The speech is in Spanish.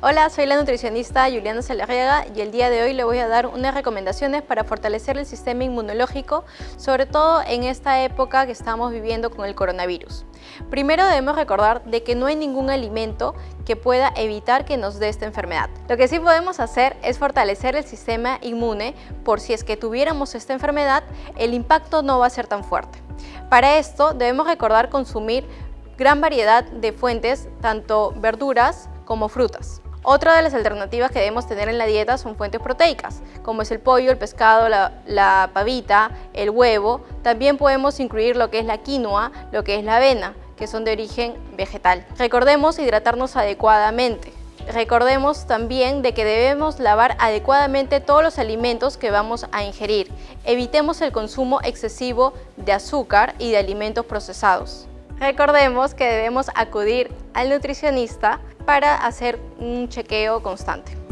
Hola, soy la nutricionista Juliana Salarriaga y el día de hoy le voy a dar unas recomendaciones para fortalecer el sistema inmunológico, sobre todo en esta época que estamos viviendo con el coronavirus. Primero debemos recordar de que no hay ningún alimento que pueda evitar que nos dé esta enfermedad. Lo que sí podemos hacer es fortalecer el sistema inmune por si es que tuviéramos esta enfermedad, el impacto no va a ser tan fuerte. Para esto debemos recordar consumir gran variedad de fuentes, tanto verduras como frutas. Otra de las alternativas que debemos tener en la dieta son fuentes proteicas, como es el pollo, el pescado, la, pavita, el huevo. También podemos incluir lo que es la quinoa, lo que es la avena, que son de origen vegetal. Recordemos hidratarnos adecuadamente. Recordemos también de que debemos lavar adecuadamente todos los alimentos que vamos a ingerir. Evitemos el consumo excesivo de azúcar y de alimentos procesados. Recordemos que debemos acudir al nutricionista para hacer un chequeo constante.